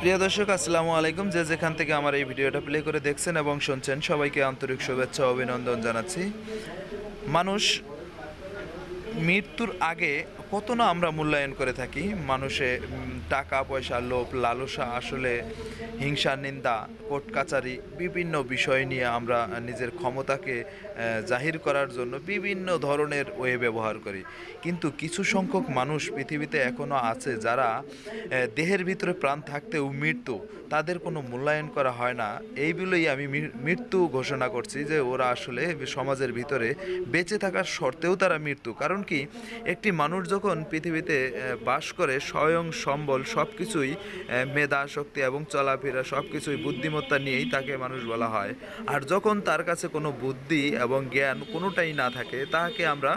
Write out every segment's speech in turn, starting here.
প্রিয় দর্শক, আসসালামু আলাইকুম। যে যেখান থেকে আমার এই ভিডিওটা প্লে করে দেখছেন এবং শুনছেন, সবাইকে আন্তরিক শুভেচ্ছা, অভিনন্দন জানাচ্ছি। মানুষ মৃত্যুর আগে কত না আমরা মূল্যায়ন করে থাকি, মানুষে টাকা পয়সা লোভ, লালসা আসলে, হিংসা, নিন্দা কোর্ট কাচারি বিভিন্ন বিষয় নিয়ে আমরা নিজের ক্ষমতাকে জাহির করার জন্য বিভিন্ন ধরনের ওয়ে ব্যবহার করি। কিন্তু কিছু সংখ্যক মানুষ পৃথিবীতে এখনও আছে যারা দেহের ভিতরে প্রাণ থাকতেও মৃত্যু, তাদের কোনো মূল্যায়ন করা হয় না। এইগুলোই আমি মৃত্যু ঘোষণা করছি যে ওরা আসলে সমাজের ভিতরে বেঁচে থাকার শর্তেও তারা মৃত্যু। কারণ কি, একটি মানুষ যখন পৃথিবীতে বাস করে স্বয়ং সম্বল সব কিছুই মেধা, শক্তি এবং চলাফেরা সব কিছুই বুদ্ধিমত্তা নিয়েই তাকে মানুষ বলা হয়। আর যখন তার কাছে কোনো বুদ্ধি এবং জ্ঞান কোনোটাই না থাকে, তাকে আমরা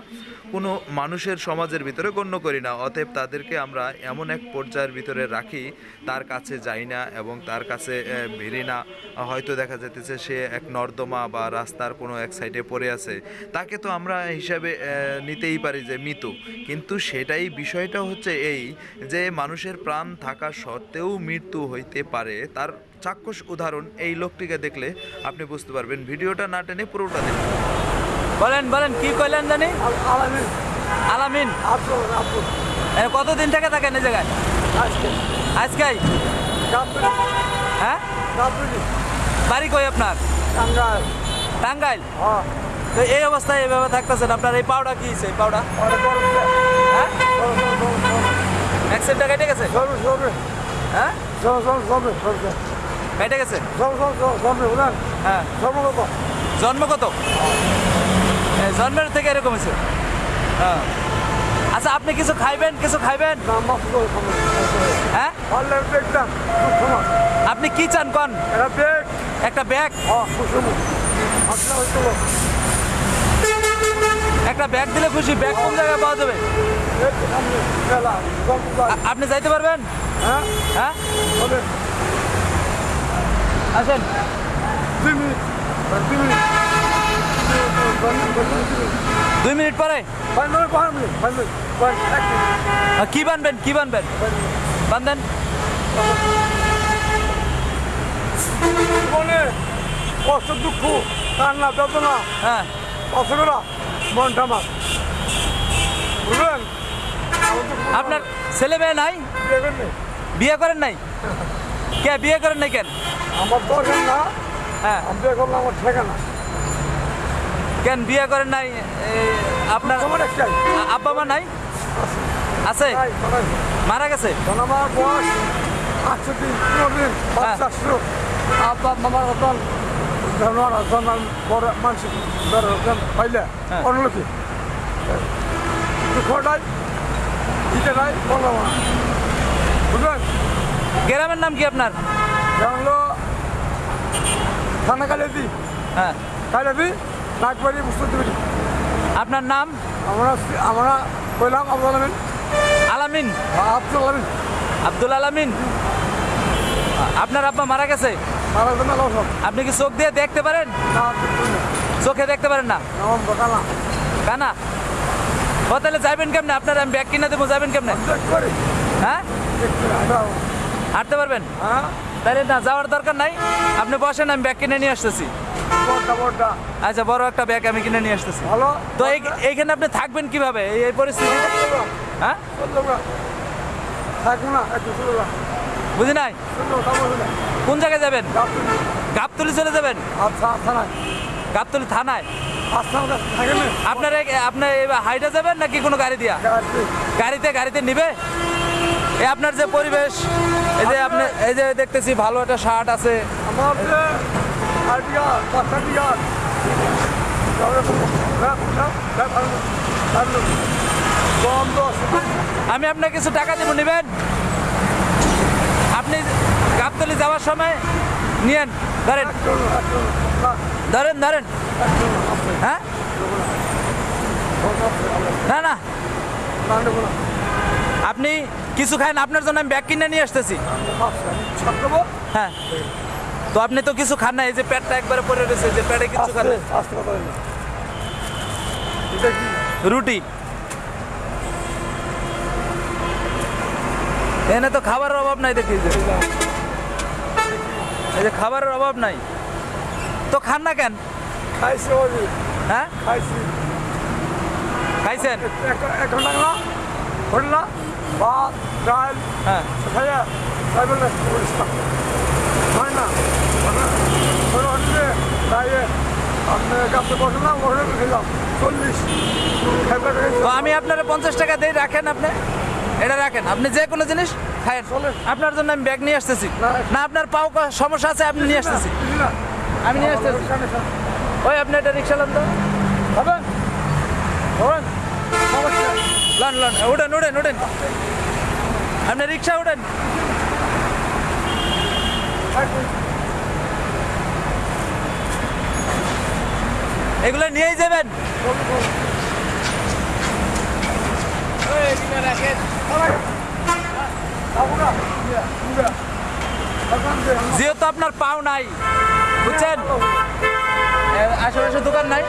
কোনো মানুষের সমাজের ভিতরে গণ্য করি না। অতএব তাদেরকে আমরা এমন এক পর্যায়ের ভিতরে রাখি, তার কাছে যাই না এবং তার কাছে ভিড়ি না। হয়তো দেখা যেতেছে সে এক নর্দমা বা রাস্তার কোনো এক সাইডে পড়ে আছে। তাকে তো আমরা হিসাবে নিতেই পারি যে মৃত। কিন্তু সেটাই বিষয়টা হচ্ছে এই যে মানুষের প্রাণ থাকা সত্ত্বেও মৃত্যু হইতে পারে। তার চাক্ষুষ উদাহরণ এই লোকটিকে দেখলে আপনি বুঝতে পারবেন। ভিডিওটা না টেনে পুরোটা দেখুন। বলেন বলেন কি কইলেন জানি? আলামিন? আলামিন কতদিন থেকে থাকেন এই জায়গায়? আজকে। আজকাই? কাপড়ি হ্যাঁ? কাপড়ি বাড়ি কই আপনার? টাঙ্গাইল। টাঙ্গাইল? হ্যাঁ। তো এই অবস্থায় এভাবে থাকতেছেন আপনার এই পাউডা কি হয়েছে এই পাউডা হ্যাঁ? সরু কেটে গেছে? সরু সরু হ্যাঁ? সরু সরু সরু সরু কেটে গেছে? সরু সরু সরু সরু বুঝলেন হ্যাঁ। কত? জন্ম কত? জন্মের থেকে এরকম হয়েছে? হ্যাঁ। আচ্ছা আপনি কিছু খাইবেন? কিছু খাইবেন? হ্যাঁ? আপনি কি চান কন? এটা বেগ একটা ব্যাগ হ্যাঁ কুসুম আসলে হয়তো একটা ব্যাগ দিলে খুশি ব্যাগ কোন জায়গায় পাওয়া যাবে? আপনি যাইতে পারবেন? হ্যাঁ? হ্যাঁ? আসেন। দুই মিনিট। দুই মিনিট। পরে? কি বানবেন কি বানবেন? বান্ধেন কষ্ট দুঃখ কান্না বেদনা হ্যাঁ। অসুবিধা বুঝলেন? আপনার ছেলে মেয়ে নাই? বিয়ে করেন নাই। কে বিয়ে করেন নাই কেন? আমার দরকার না। হ্যাঁ। আমি বিয়ে করলাম আমার ঠিকানা। কেন বিয়ে করেন নাই? আপনার আব্বা মা নাই? আছে? মারা গেছে? আমার বয়স দিন আব্বা মামার হ্যাঁ। বুঝলেন? গ্রামের নাম কি আপনার? থানা হ্যাঁ। আপনার নাম? আমরা আমরা কইলাম আব্দুল আলমিন। আলামিন? আব্দুল আলমিন। আব্দুল আলামিন? আপনার আব্বা মারা গেছে? আপনি কি চোখ দিয়ে দেখতে পারেন? চোখে দেখতে পারেন না? কানা? ও তাহলে যাবেন কেমনে? আপনার আমি ব্যাগ কিনে দেবো যাবেন কেমনে? হ্যাঁ? হাঁটতে পারবেন? হ্যাঁ। তাহলে না যাওয়ার দরকার নাই। আপনি বসেন আমি ব্যাগ কিনে নিয়ে আসতেছি। আচ্ছা বড় একটা ব্যাগ আমি কিনে নিয়ে আসতেছি। ভালো? তো এই- এইখানে আপনি থাকবেন কীভাবে? এই পরিস্থিতি হ্যাঁ? থাকব না বুঝি নাই? কোন জায়গায় যাবেন? গাবতলি চলে যাবেন? আচ্ছা আচ্ছা গাবতলি থানায়? আচ্ছা আপনার এই- আপনার হাইটে যাবেন নাকি কোনো গাড়ি দিয়া? গাড়িতে। গাড়িতে নিবে? এই আপনার যে পরিবেশ এই যে আপনি এই যে দেখতেছি ভালো একটা শার্ট আছে। আমি আপনাকে কিছু টাকা দেবো নেবেন? আপনি গাবতলি যাওয়ার সময় নিয়েন ধরেন। ধরেন ধরেন। হ্যাঁ? না না। আপনি কিছু খান আপনার জন্য আমি ব্যাগ কিনে নিয়ে আসতেছি। হ্যাঁ। তো আপনি তো কিছু খান না এই যে পেটটা একবারে পরে রয়েছে যে পেটে কিছু খান না। রুটি। এখানে তো খাবারের অভাব নাই দেখি যে। এই যে খাবারের অভাব নাই। তো খান না কেন? খাইছি হ্যাঁ? খাইছি। খাইছেন? এক- এক ঘণ্টা না। হল না? ভাত ডাল। হ্যাঁ। খাইয়া তাই বলে হয় না? আমি আপনার পঞ্চাশ টাকা দিয়ে রাখেন আপনি? এটা রাখেন আপনি যে কোনো জিনিস খায়েন। আপনার জন্য আমি ব্যাগ নিয়ে আসতেছি। না। আপনার পাও সমস্যা আছে আপনি নিয়ে আসতেছি। আমি নিয়ে আসতেছি। ওই আপনি এটা রিক্সা লান তো। সমস্যা। লান লান উঠেন উঠেন উঠেন। আপনি রিক্সা উঠেন। এগুলো নিয়েই যাবেন। যেহেতু আপনার পাও নাই, বুঝছেন? আশেপাশে দোকান নাই,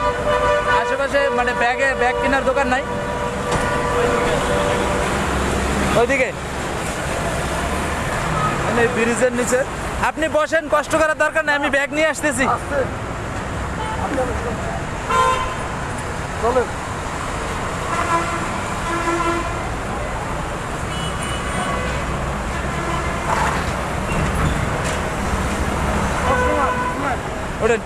আশেপাশে মানে ব্যাগে, ব্যাগ কেনার দোকান নাই। ওইদিকে। মানে ব্রিজের নিচে। আপনি বসেন, কষ্ট করার দরকার নাই, আমি ব্যাগ নিয়ে আসতেছি। চলেন। ওটা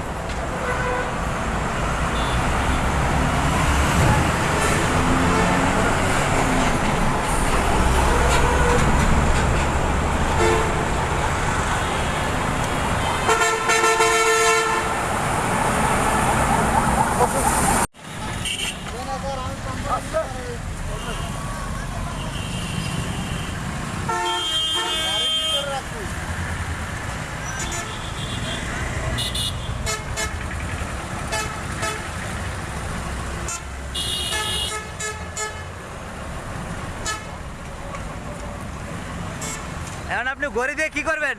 গড়ি দিয়ে কি করবেন?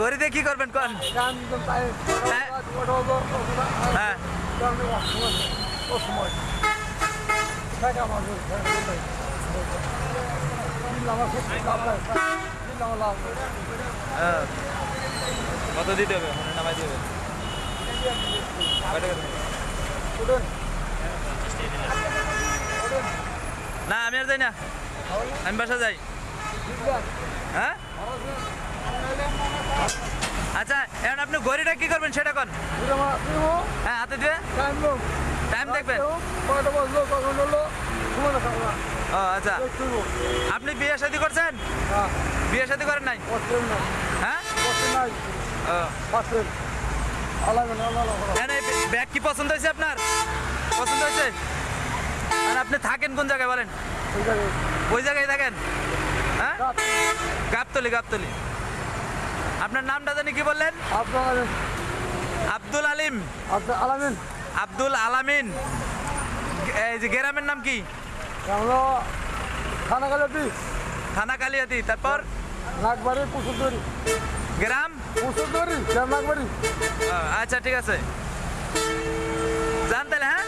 গড়ি দিয়ে কি করবেন কোন? হ্যাঁ। কত দিতে হবে? নামাই দিবে না আমি আর যাই না। আমি বাসা যাই। হ্যাঁ? আচ্ছা এখন আপনি গড়িটা কি করবেন সেটা কোন। হ্যাঁ হাতে দিয়ে। টাইম দেখবেন ও আচ্ছা। আপনি বিয়ে শাদী করছেন? বিয়ে শাদী করেন নাই? হ্যাঁ? ব্যাগ কি পছন্দ হয়েছে আপনার? পছন্দ হয়েছে? আর আপনি থাকেন কোন জায়গায় বলেন? ওই জায়গায় থাকেন? হ্যাঁ? গাবতলি গাবতলি। আপনার নামটা জানি কি বললেন? আব্দুল আলিম। আলামিন। আব্দুল আলামিন। এই যে গ্রামের নাম কি? আমরা খানা থানা কালিয়াতি তারপর? নাগবাড়ি গ্রাম? নাগবাড়ি। আচ্ছা ঠিক আছে। জান তাহলে হ্যাঁ?